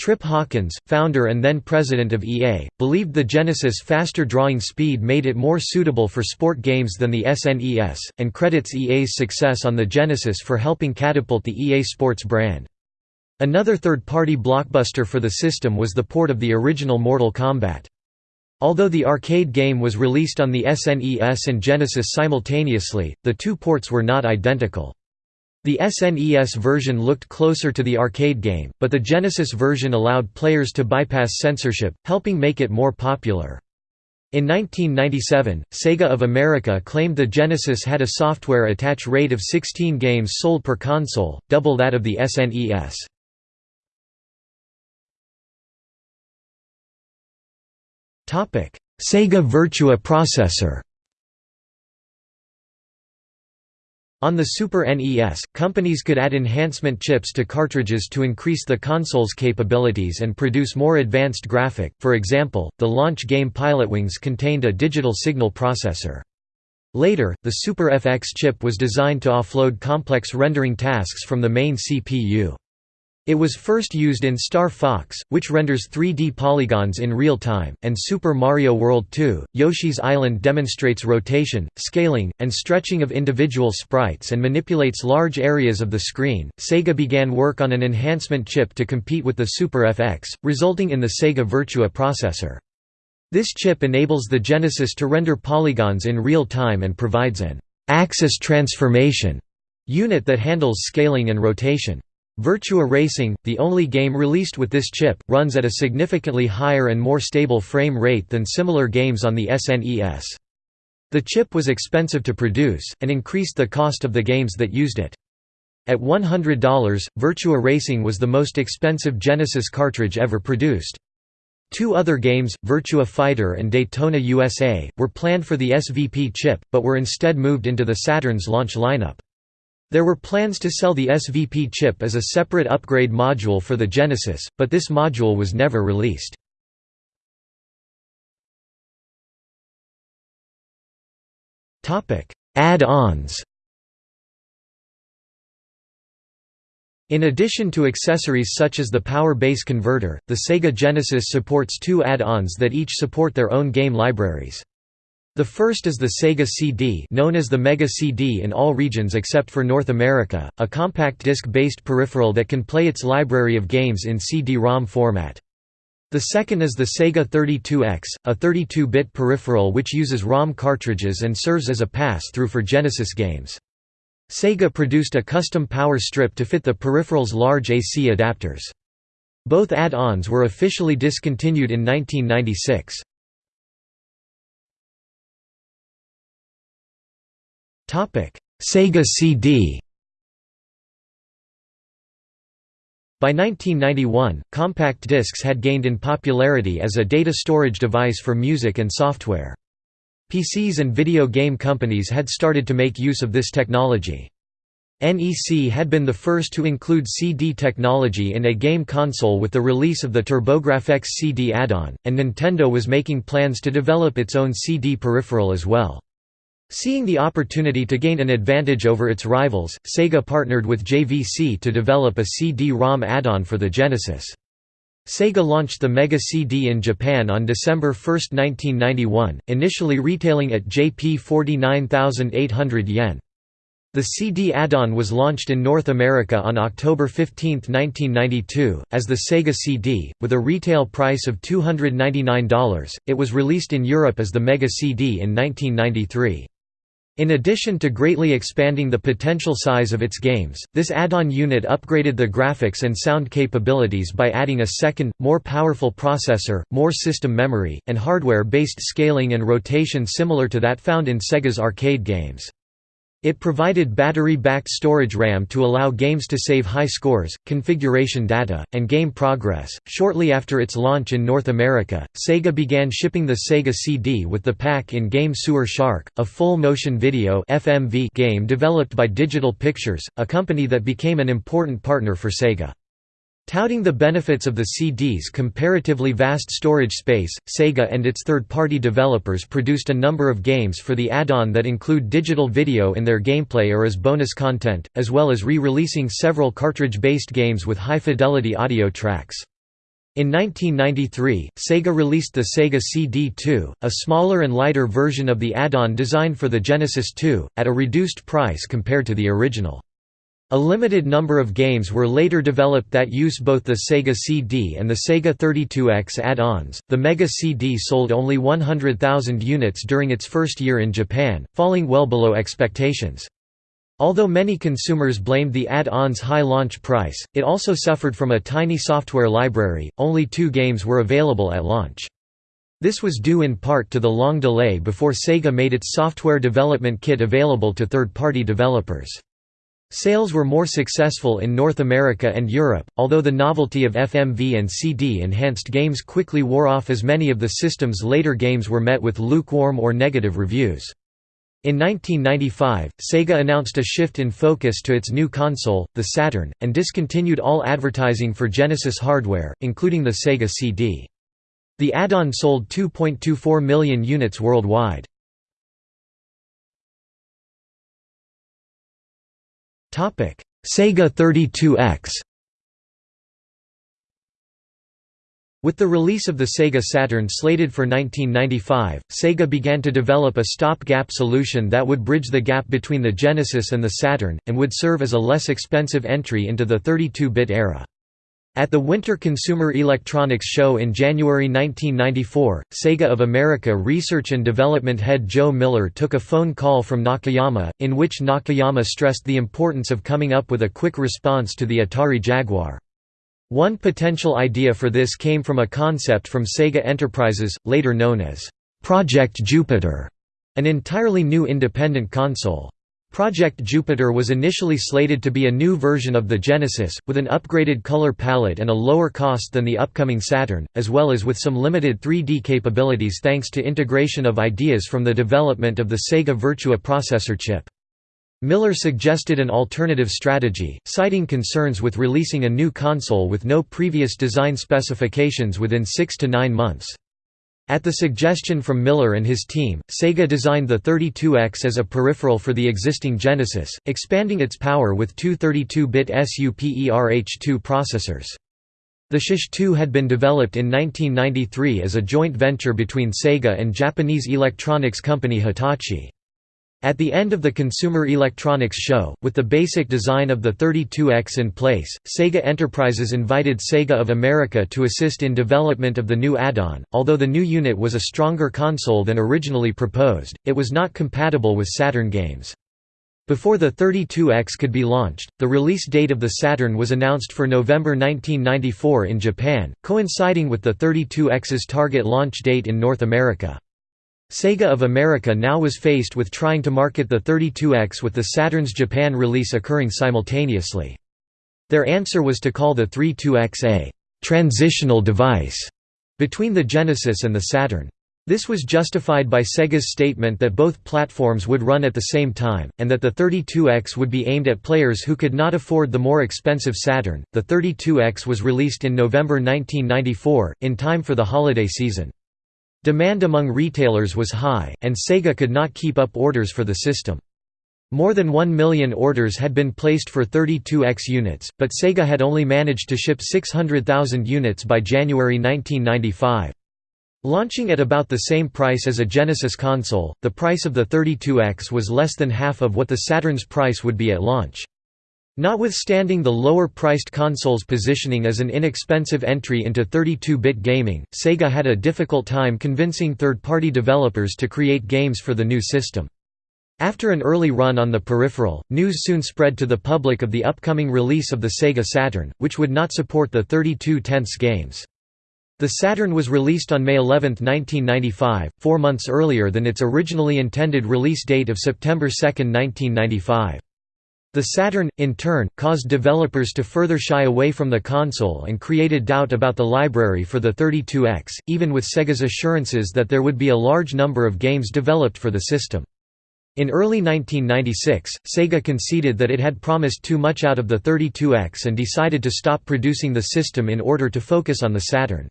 Trip Hawkins, founder and then president of EA, believed the Genesis' faster drawing speed made it more suitable for sport games than the SNES, and credits EA's success on the Genesis for helping catapult the EA Sports brand. Another third-party blockbuster for the system was the port of the original Mortal Kombat. Although the arcade game was released on the SNES and Genesis simultaneously, the two ports were not identical. The SNES version looked closer to the arcade game, but the Genesis version allowed players to bypass censorship, helping make it more popular. In 1997, Sega of America claimed the Genesis had a software attach rate of 16 games sold per console, double that of the SNES. Sega Virtua processor On the Super NES, companies could add enhancement chips to cartridges to increase the console's capabilities and produce more advanced graphic, for example, the launch game Pilotwings contained a digital signal processor. Later, the Super FX chip was designed to offload complex rendering tasks from the main CPU. It was first used in Star Fox, which renders 3D polygons in real time, and Super Mario World 2. Yoshi's Island demonstrates rotation, scaling, and stretching of individual sprites and manipulates large areas of the screen. Sega began work on an enhancement chip to compete with the Super FX, resulting in the Sega Virtua processor. This chip enables the Genesis to render polygons in real time and provides an axis transformation unit that handles scaling and rotation. Virtua Racing, the only game released with this chip, runs at a significantly higher and more stable frame rate than similar games on the SNES. The chip was expensive to produce, and increased the cost of the games that used it. At $100, Virtua Racing was the most expensive Genesis cartridge ever produced. Two other games, Virtua Fighter and Daytona USA, were planned for the SVP chip, but were instead moved into the Saturn's launch lineup. There were plans to sell the SVP chip as a separate upgrade module for the Genesis, but this module was never released. Add-ons In addition to accessories such as the power base converter, the Sega Genesis supports two add-ons that each support their own game libraries. The first is the Sega CD known as the Mega CD in all regions except for North America, a compact disc-based peripheral that can play its library of games in CD-ROM format. The second is the Sega 32X, a 32-bit peripheral which uses ROM cartridges and serves as a pass-through for Genesis games. Sega produced a custom power strip to fit the peripheral's large AC adapters. Both add-ons were officially discontinued in 1996. Sega CD By 1991, compact discs had gained in popularity as a data storage device for music and software. PCs and video game companies had started to make use of this technology. NEC had been the first to include CD technology in a game console with the release of the TurboGrafx CD add-on, and Nintendo was making plans to develop its own CD peripheral as well. Seeing the opportunity to gain an advantage over its rivals, Sega partnered with JVC to develop a CD-ROM add-on for the Genesis. Sega launched the Mega CD in Japan on December 1, 1991, initially retailing at Jp 49,800 yen. The CD add-on was launched in North America on October 15, 1992, as the Sega CD, with a retail price of $299. It was released in Europe as the Mega CD in 1993. In addition to greatly expanding the potential size of its games, this add-on unit upgraded the graphics and sound capabilities by adding a second, more powerful processor, more system memory, and hardware-based scaling and rotation similar to that found in Sega's arcade games. It provided battery-backed storage RAM to allow games to save high scores, configuration data, and game progress. Shortly after its launch in North America, Sega began shipping the Sega CD with the pack-in game Sewer Shark, a full-motion video (FMV) game developed by Digital Pictures, a company that became an important partner for Sega. Touting the benefits of the CD's comparatively vast storage space, Sega and its third-party developers produced a number of games for the add-on that include digital video in their gameplay or as bonus content, as well as re-releasing several cartridge-based games with high-fidelity audio tracks. In 1993, Sega released the Sega CD2, a smaller and lighter version of the add-on designed for the Genesis 2, at a reduced price compared to the original. A limited number of games were later developed that use both the Sega CD and the Sega 32X add-ons. The Mega CD sold only 100,000 units during its first year in Japan, falling well below expectations. Although many consumers blamed the add-on's high launch price, it also suffered from a tiny software library, only two games were available at launch. This was due in part to the long delay before Sega made its software development kit available to third-party developers. Sales were more successful in North America and Europe, although the novelty of FMV and CD-enhanced games quickly wore off as many of the system's later games were met with lukewarm or negative reviews. In 1995, Sega announced a shift in focus to its new console, the Saturn, and discontinued all advertising for Genesis hardware, including the Sega CD. The add-on sold 2.24 million units worldwide. Sega 32X With the release of the Sega Saturn slated for 1995, Sega began to develop a stop-gap solution that would bridge the gap between the Genesis and the Saturn, and would serve as a less expensive entry into the 32-bit era. At the Winter Consumer Electronics Show in January 1994, Sega of America research and development head Joe Miller took a phone call from Nakayama, in which Nakayama stressed the importance of coming up with a quick response to the Atari Jaguar. One potential idea for this came from a concept from Sega Enterprises, later known as Project Jupiter, an entirely new independent console. Project Jupiter was initially slated to be a new version of the Genesis, with an upgraded color palette and a lower cost than the upcoming Saturn, as well as with some limited 3D capabilities thanks to integration of ideas from the development of the Sega Virtua processor chip. Miller suggested an alternative strategy, citing concerns with releasing a new console with no previous design specifications within six to nine months. At the suggestion from Miller and his team, Sega designed the 32X as a peripheral for the existing Genesis, expanding its power with two 32-bit SUPERH2 processors. The SH-2 had been developed in 1993 as a joint venture between Sega and Japanese electronics company Hitachi. At the end of the Consumer Electronics Show, with the basic design of the 32X in place, Sega Enterprises invited Sega of America to assist in development of the new add-on. Although the new unit was a stronger console than originally proposed, it was not compatible with Saturn games. Before the 32X could be launched, the release date of the Saturn was announced for November 1994 in Japan, coinciding with the 32X's target launch date in North America. Sega of America now was faced with trying to market the 32X with the Saturn's Japan release occurring simultaneously. Their answer was to call the 32X a «transitional device» between the Genesis and the Saturn. This was justified by Sega's statement that both platforms would run at the same time, and that the 32X would be aimed at players who could not afford the more expensive Saturn. The 32X was released in November 1994, in time for the holiday season. Demand among retailers was high, and Sega could not keep up orders for the system. More than 1 million orders had been placed for 32X units, but Sega had only managed to ship 600,000 units by January 1995. Launching at about the same price as a Genesis console, the price of the 32X was less than half of what the Saturn's price would be at launch. Notwithstanding the lower-priced console's positioning as an inexpensive entry into 32-bit gaming, Sega had a difficult time convincing third-party developers to create games for the new system. After an early run on the peripheral, news soon spread to the public of the upcoming release of the Sega Saturn, which would not support the 32 tenths games. The Saturn was released on May 11, 1995, four months earlier than its originally intended release date of September 2, 1995. The Saturn, in turn, caused developers to further shy away from the console and created doubt about the library for the 32X, even with Sega's assurances that there would be a large number of games developed for the system. In early 1996, Sega conceded that it had promised too much out of the 32X and decided to stop producing the system in order to focus on the Saturn.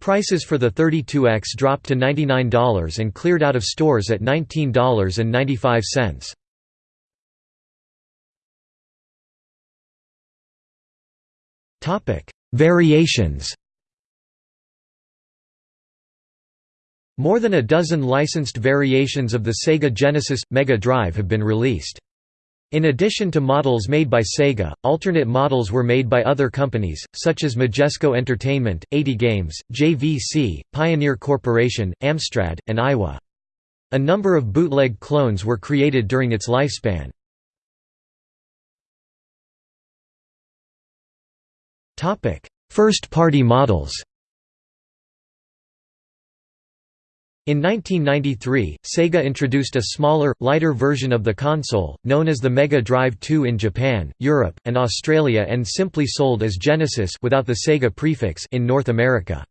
Prices for the 32X dropped to $99 and cleared out of stores at $19.95. Variations More than a dozen licensed variations of the Sega Genesis – Mega Drive have been released. In addition to models made by Sega, alternate models were made by other companies, such as Majesco Entertainment, AtGames, JVC, Pioneer Corporation, Amstrad, and Aiwa. A number of bootleg clones were created during its lifespan. First-party models In 1993, Sega introduced a smaller, lighter version of the console, known as the Mega Drive 2 in Japan, Europe, and Australia and simply sold as Genesis without the Sega prefix in North America.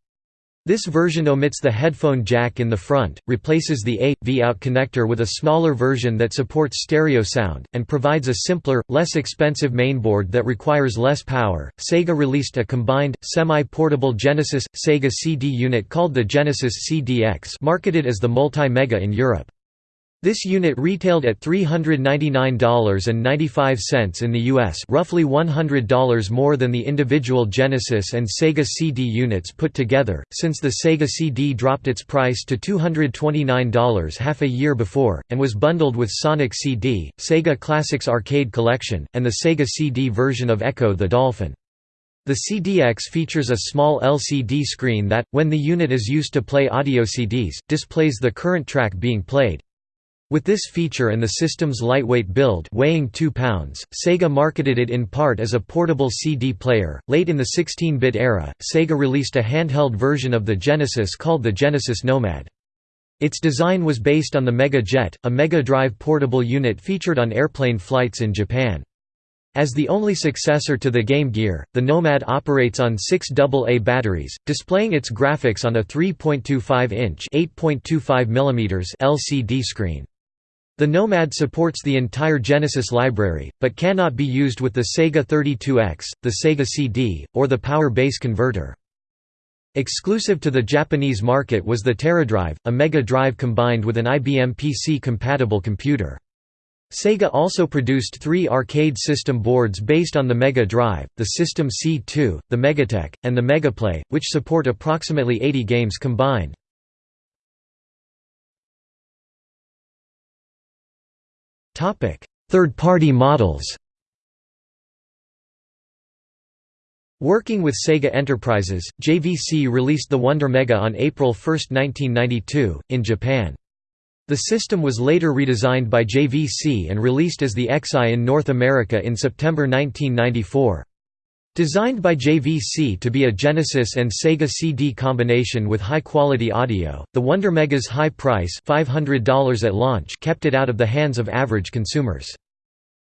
This version omits the headphone jack in the front, replaces the A.V out connector with a smaller version that supports stereo sound, and provides a simpler, less expensive mainboard that requires less power. Sega released a combined, semi portable Genesis Sega CD unit called the Genesis CDX, marketed as the Multi Mega in Europe. This unit retailed at $399.95 in the US roughly $100 more than the individual Genesis and Sega CD units put together, since the Sega CD dropped its price to $229 half a year before, and was bundled with Sonic CD, Sega Classics Arcade Collection, and the Sega CD version of Ecco the Dolphin. The CDX features a small LCD screen that, when the unit is used to play audio CDs, displays the current track being played. With this feature and the system's lightweight build weighing 2 pounds, Sega marketed it in part as a portable CD player. Late in the 16-bit era, Sega released a handheld version of the Genesis called the Genesis Nomad. Its design was based on the Mega Jet, a Mega Drive portable unit featured on airplane flights in Japan. As the only successor to the Game Gear, the Nomad operates on six AA batteries, displaying its graphics on a 3.25-inch LCD screen. The Nomad supports the entire Genesis library, but cannot be used with the Sega 32X, the Sega CD, or the Power Base converter. Exclusive to the Japanese market was the Teradrive, a Mega Drive combined with an IBM PC-compatible computer. Sega also produced three arcade system boards based on the Mega Drive, the System C2, the Megatech, and the Megaplay, which support approximately 80 games combined. Third-party models Working with Sega Enterprises, JVC released the Wonder Mega on April 1, 1992, in Japan. The system was later redesigned by JVC and released as the X'Eye in North America in September 1994. Designed by JVC to be a Genesis and Sega CD combination with high-quality audio, the Wonder Mega's high price $500 at launch kept it out of the hands of average consumers.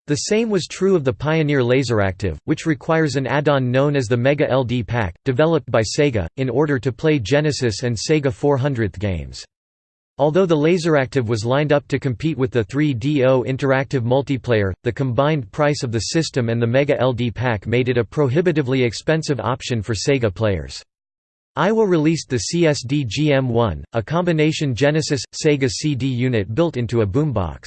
The same was true of the Pioneer Laseractive, which requires an add-on known as the Mega LD Pack, developed by Sega, in order to play Genesis and Sega 400th games. Although the Laseractive was lined up to compete with the 3DO interactive multiplayer, the combined price of the system and the Mega LD pack made it a prohibitively expensive option for Sega players. Aiwa released the CSD GM1, a combination Genesis-Sega CD unit built into a boombox.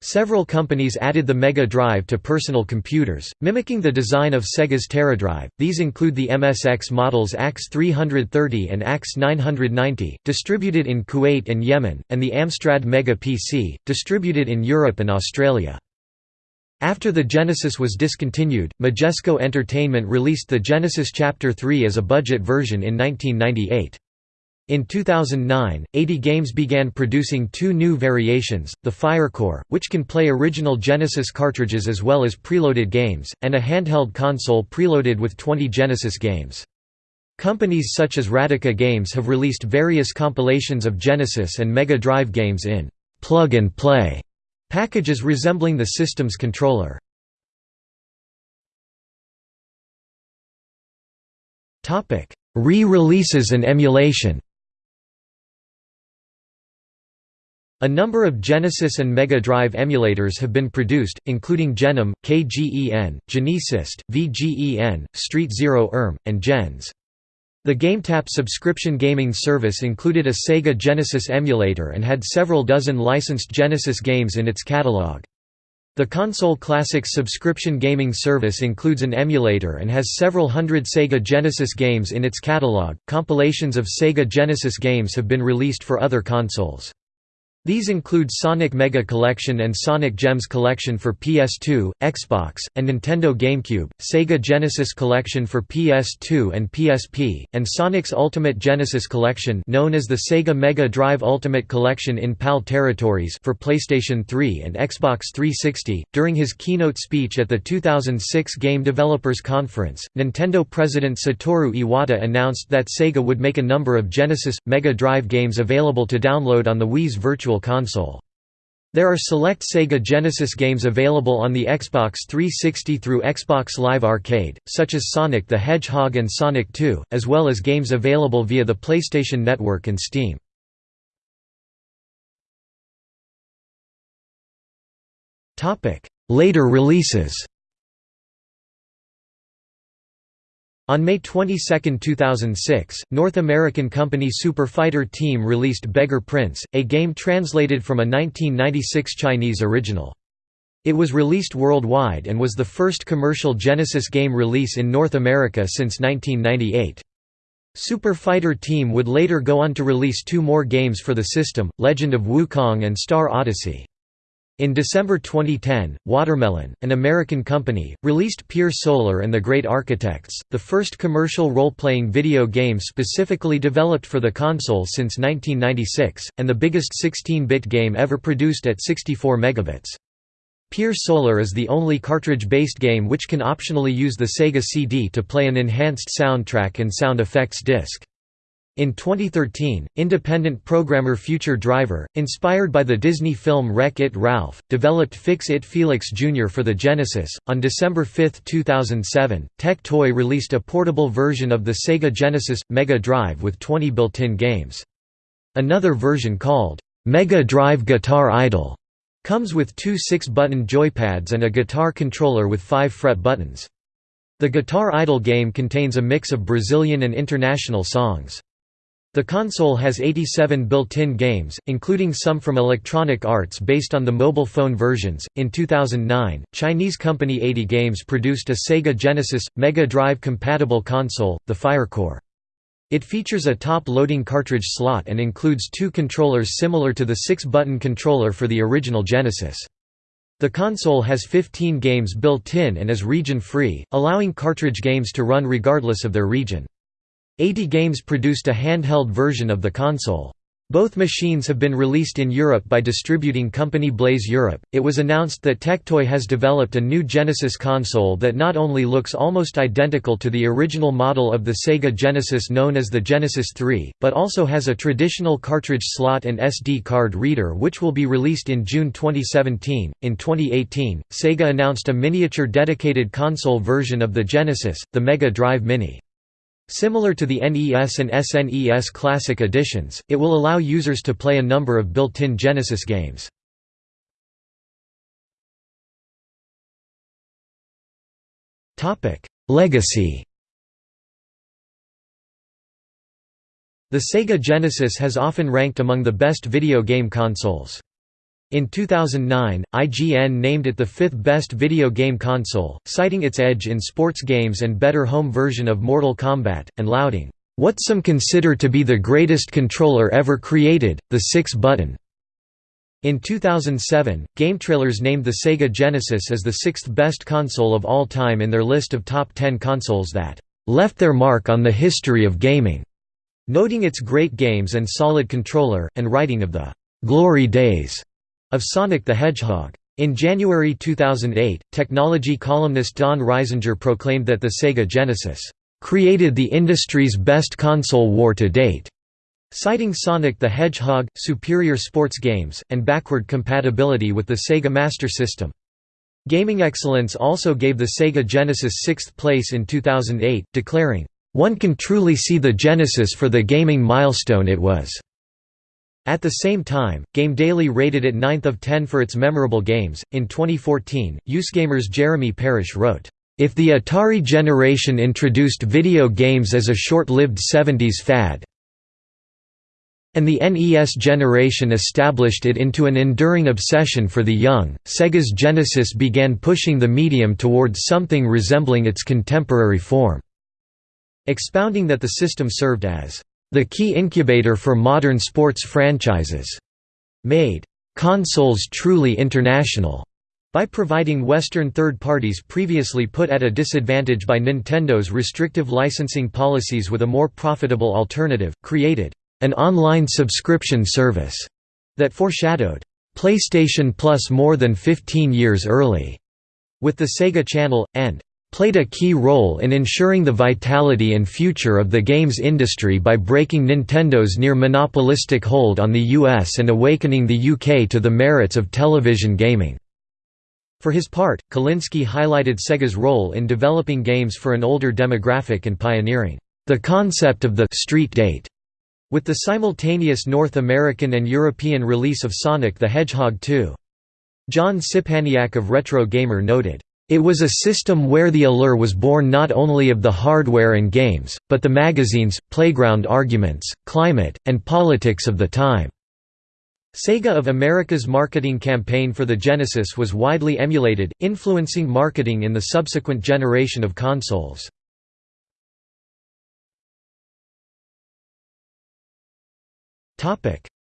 Several companies added the Mega Drive to personal computers, mimicking the design of Sega's Teradrive. These include the MSX models AX330 and AX990, distributed in Kuwait and Yemen, and the Amstrad Mega PC, distributed in Europe and Australia. After the Genesis was discontinued, Majesco Entertainment released the Genesis Chapter 3 as a budget version in 1998. In 2009, AtGames began producing two new variations, the Firecore, which can play original Genesis cartridges as well as preloaded games, and a handheld console preloaded with 20 Genesis games. Companies such as Radica Games have released various compilations of Genesis and Mega Drive games in plug-and-play packages resembling the system's controller. Re-releases and emulation A number of Genesis and Mega Drive emulators have been produced, including Genom, KGEN, Genecyst, VGEN, Street Zero ERM, and Gens. The GameTap subscription gaming service included a Sega Genesis emulator and had several dozen licensed Genesis games in its catalog. The Console Classics subscription gaming service includes an emulator and has several hundred Sega Genesis games in its catalog. Compilations of Sega Genesis games have been released for other consoles. These include Sonic Mega Collection and Sonic Gems Collection for PS2, Xbox, and Nintendo GameCube, Sega Genesis Collection for PS2 and PSP, and Sonic's Ultimate Genesis Collection known as the Sega Mega Drive Ultimate Collection in PAL territories for PlayStation 3 and Xbox 360. During his keynote speech at the 2006 Game Developers Conference, Nintendo president Satoru Iwata announced that Sega would make a number of Genesis Mega Drive games available to download on the Wii's Virtual Console. There are select Sega Genesis games available on the Xbox 360 through Xbox Live Arcade, such as Sonic the Hedgehog and Sonic 2, as well as games available via the PlayStation Network and Steam. Later releases On May 22, 2006, North American company Super Fighter Team released Beggar Prince, a game translated from a 1996 Chinese original. It was released worldwide and was the first commercial Genesis game release in North America since 1998. Super Fighter Team would later go on to release two more games for the system, Legend of Wukong and Star Odyssey. In December 2010, Watermelon, an American company, released Pier Solar and the Great Architects, the first commercial role-playing video game specifically developed for the console since 1996, and the biggest 16-bit game ever produced at 64 megabits. Pier Solar is the only cartridge-based game which can optionally use the Sega CD to play an enhanced soundtrack and sound effects disc. In 2013, independent programmer Future Driver, inspired by the Disney film Wreck-It Ralph, developed Fix-It Felix Jr. for the Genesis. On December 5, 2007, Tectoy released a portable version of the Sega Genesis Mega Drive with 20 built-in games. Another version called Mega Drive Guitar Idol comes with two 6-button joypads and a guitar controller with 5 fret buttons. The Guitar Idol game contains a mix of Brazilian and international songs. The console has 87 built-in games, including some from Electronic Arts based on the mobile phone versions. In 2009, Chinese company AtGames produced a Sega Genesis Mega Drive compatible console, the Firecore. It features a top-loading cartridge slot and includes two controllers similar to the 6-button controller for the original Genesis. The console has 15 games built in and is region-free, allowing cartridge games to run regardless of their region. AtGames produced a handheld version of the console. Both machines have been released in Europe by distributing company Blaze Europe. It was announced that Tectoy has developed a new Genesis console that not only looks almost identical to the original model of the Sega Genesis known as the Genesis 3, but also has a traditional cartridge slot and SD card reader which will be released in June 2017. In 2018, Sega announced a miniature dedicated console version of the Genesis, the Mega Drive Mini. Similar to the NES and SNES Classic editions, it will allow users to play a number of built-in Genesis games. Legacy The Sega Genesis has often ranked among the best video game consoles. In 2009, IGN named it the fifth best video game console, citing its edge in sports games and better home version of Mortal Kombat, and lauding, "...what some consider to be the greatest controller ever created, the six-button." In 2007, GameTrailers named the Sega Genesis as the sixth best console of all time in their list of top 10 consoles that "...left their mark on the history of gaming", noting its great games and solid controller, and writing of the "...glory days." Of Sonic the Hedgehog. In January 2008, technology columnist Don Reisinger proclaimed that the Sega Genesis created the industry's best console war to date, citing Sonic the Hedgehog, superior sports games, and backward compatibility with the Sega Master System. Gaming Excellence also gave the Sega Genesis sixth place in 2008, declaring, "...one can truly see the Genesis for the gaming milestone it was." At the same time, Game Daily rated it 9th of 10 for its memorable games. In 2014, USgamer's Jeremy Parish wrote, If the Atari generation introduced video games as a short-lived 70s fad, and the NES generation established it into an enduring obsession for the young, Sega's Genesis began pushing the medium towards something resembling its contemporary form, expounding that the system served as the key incubator for modern sports franchises. made. Consoles truly international. By providing Western third parties previously put at a disadvantage by Nintendo's restrictive licensing policies with a more profitable alternative, created an online subscription service that foreshadowed PlayStation Plus more than 15 years early. With the Sega Channel, and played a key role in ensuring the vitality and future of the games industry by breaking Nintendo's near monopolistic hold on the US and awakening the UK to the merits of television gaming. For his part, Kalinske highlighted Sega's role in developing games for an older demographic and pioneering the concept of the street date with the simultaneous North American and European release of Sonic the Hedgehog 2. John Szczepaniak of Retro Gamer noted, "...it was a system where the allure was born not only of the hardware and games, but the magazines, playground arguments, climate, and politics of the time." Sega of America's marketing campaign for the Genesis was widely emulated, influencing marketing in the subsequent generation of consoles.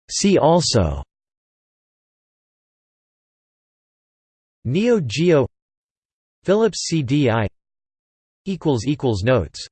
See also Neo Geo Philips CDI equals equals Notes